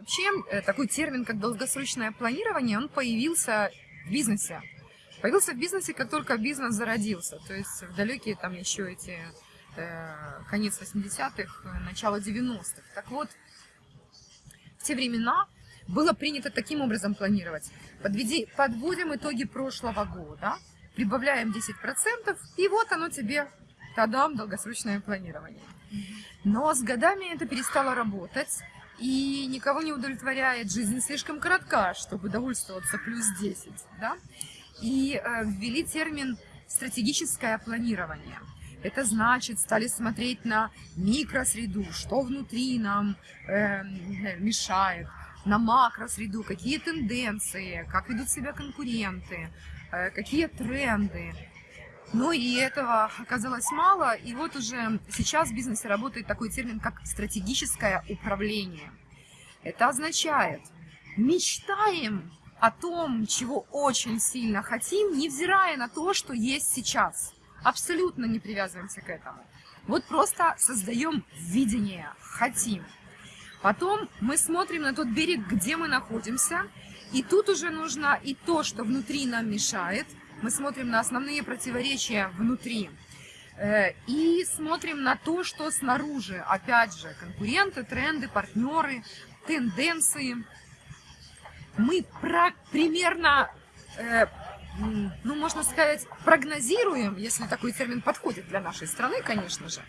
Вообще, э, такой термин, как долгосрочное планирование, он появился в бизнесе. Появился в бизнесе, как только бизнес зародился. То есть в далекие там еще эти э, конец 80-х, э, начало 90-х. Так вот, в те времена было принято таким образом планировать. Подведи, подводим итоги прошлого года, прибавляем 10%, и вот оно тебе, тадам, долгосрочное планирование. Но с годами это перестало работать, и никого не удовлетворяет, жизнь слишком коротка, чтобы довольствоваться плюс 10, да? И э, ввели термин «стратегическое планирование». Это значит, стали смотреть на микросреду, что внутри нам э, мешает, на макросреду, какие тенденции, как ведут себя конкуренты, э, какие тренды. Но и этого оказалось мало, и вот уже сейчас в бизнесе работает такой термин, как стратегическое управление. Это означает, мечтаем о том, чего очень сильно хотим, невзирая на то, что есть сейчас. Абсолютно не привязываемся к этому. Вот просто создаем видение, хотим. Потом мы смотрим на тот берег, где мы находимся, и тут уже нужно и то, что внутри нам мешает – мы смотрим на основные противоречия внутри э, и смотрим на то, что снаружи. Опять же, конкуренты, тренды, партнеры, тенденции. Мы про примерно, э, ну, можно сказать, прогнозируем, если такой термин подходит для нашей страны, конечно же.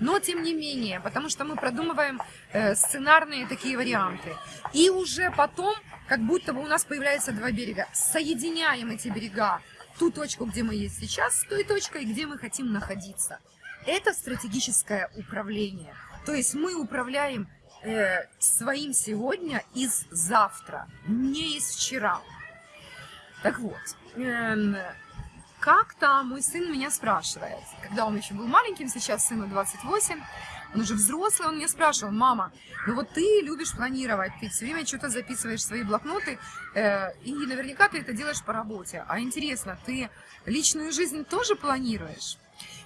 Но тем не менее, потому что мы продумываем э, сценарные такие варианты. И уже потом, как будто бы у нас появляется два берега, соединяем эти берега ту точку, где мы есть сейчас, с той точкой, где мы хотим находиться. Это стратегическое управление. То есть мы управляем э, своим сегодня из завтра, не из вчера. Так вот, э, как-то мой сын меня спрашивает, когда он еще был маленьким, сейчас сыну 28, он уже взрослый, он меня спрашивал, мама, ну вот ты любишь планировать, ты все время что-то записываешь в свои блокноты, э, и наверняка ты это делаешь по работе. А интересно, ты личную жизнь тоже планируешь?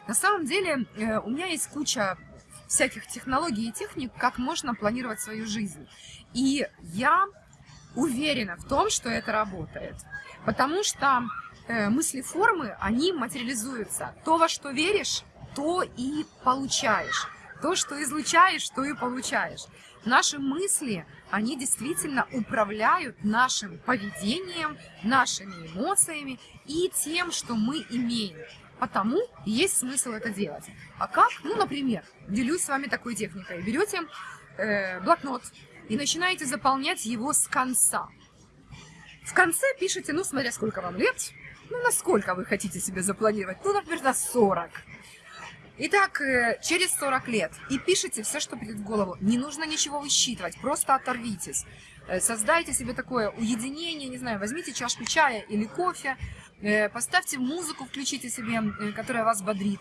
На самом деле э, у меня есть куча всяких технологий и техник, как можно планировать свою жизнь. И я уверена в том, что это работает. Потому что э, мысли формы, они материализуются. То, во что веришь, то и получаешь. То, что излучаешь, то и получаешь. Наши мысли, они действительно управляют нашим поведением, нашими эмоциями и тем, что мы имеем. Потому есть смысл это делать. А как? Ну, например, делюсь с вами такой техникой. Берете э, блокнот и начинаете заполнять его с конца. В конце пишите, ну, смотря сколько вам лет, ну, насколько вы хотите себе запланировать. Ну, например, на 40. Итак, э, через 40 лет и пишите все, что придет в голову. Не нужно ничего высчитывать, просто оторвитесь. Э, создайте себе такое уединение, не знаю, возьмите чашку чая или кофе, э, поставьте музыку, включите себе, которая вас бодрит,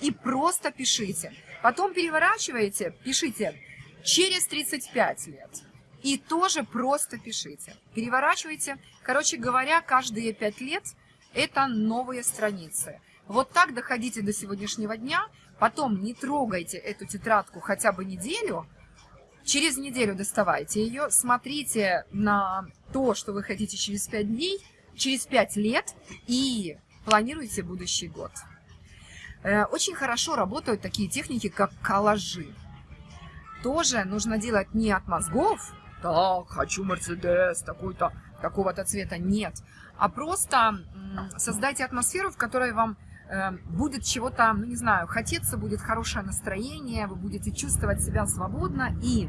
и просто пишите. Потом переворачиваете, пишите через 35 лет. И тоже просто пишите. Переворачивайте. Короче говоря, каждые 5 лет это новые страницы. Вот так доходите до сегодняшнего дня, потом не трогайте эту тетрадку хотя бы неделю, через неделю доставайте ее, смотрите на то, что вы хотите через 5 дней, через 5 лет и планируйте будущий год. Э, очень хорошо работают такие техники, как коллажи. Тоже нужно делать не от мозгов, так, хочу Мерседес, такой-то, такого-то цвета, нет, а просто создайте атмосферу, в которой вам будет чего-то, ну не знаю, хотеться, будет хорошее настроение, вы будете чувствовать себя свободно и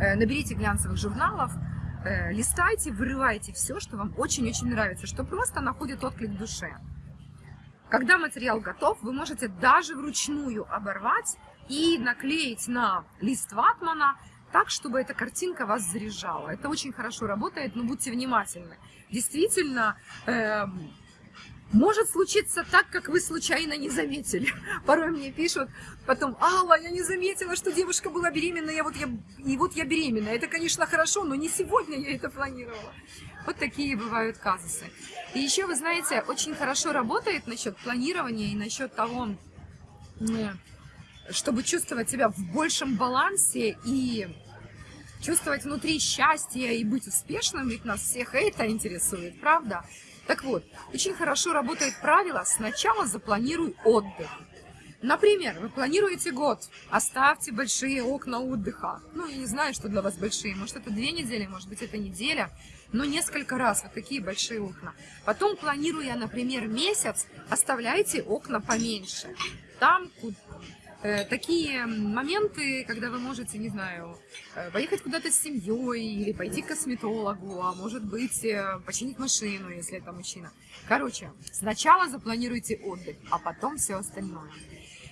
э, наберите глянцевых журналов, э, листайте, вырывайте все, что вам очень-очень нравится, что просто находит отклик в душе. Когда материал готов, вы можете даже вручную оборвать и наклеить на лист ватмана так, чтобы эта картинка вас заряжала. Это очень хорошо работает, но будьте внимательны. Действительно, э, может случиться так, как вы случайно не заметили. Порой мне пишут потом, Алла, я не заметила, что девушка была беременна, я вот я, и вот я беременна. Это, конечно, хорошо, но не сегодня я это планировала. Вот такие бывают казусы. И еще, вы знаете, очень хорошо работает насчет планирования и насчет того, чтобы чувствовать себя в большем балансе и чувствовать внутри счастье и быть успешным, ведь нас всех это интересует, правда? Так вот, очень хорошо работает правило «сначала запланируй отдых». Например, вы планируете год, оставьте большие окна отдыха. Ну, я не знаю, что для вас большие, может это две недели, может быть это неделя, но несколько раз вот такие большие окна. Потом, планируя, например, месяц, оставляйте окна поменьше. Там такие моменты, когда вы можете, не знаю, э, поехать куда-то с семьей или пойти к косметологу, а может быть э, починить машину, если это мужчина. Короче, сначала запланируйте отдых, а потом все остальное.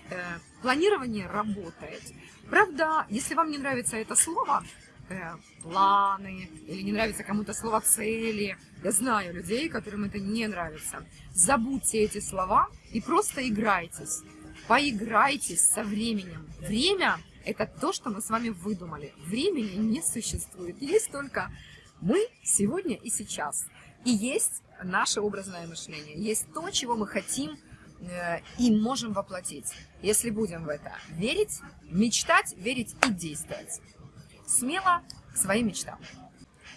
Э, планирование работает. Правда, если вам не нравится это слово, э, планы, или не нравится кому-то слово цели, я знаю людей, которым это не нравится, забудьте эти слова и просто играйтесь. Поиграйтесь со временем. Время – это то, что мы с вами выдумали. Времени не существует. Есть только мы сегодня и сейчас. И есть наше образное мышление. Есть то, чего мы хотим – Э, и можем воплотить, если будем в это верить, мечтать, верить и действовать. Смело к своим мечтам.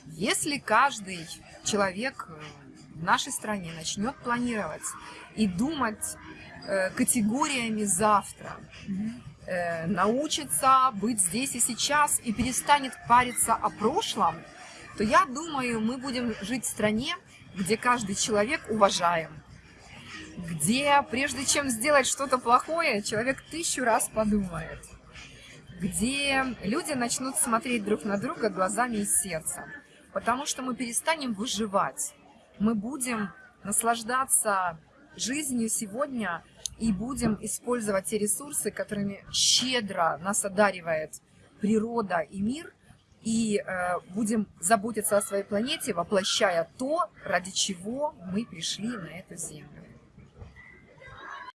Если каждый человек э, в нашей стране начнет планировать и думать э, категориями завтра, научится быть здесь и сейчас и перестанет париться о прошлом, то я думаю, мы будем жить в стране, где каждый человек уважаем, где прежде чем сделать что-то плохое, человек тысячу раз подумает, где люди начнут смотреть друг на друга глазами и сердцем, потому что мы перестанем выживать, мы будем наслаждаться жизнью сегодня и будем использовать те ресурсы, которыми щедро нас одаривает природа и мир, и э, будем заботиться о своей планете, воплощая то, ради чего мы пришли на эту землю.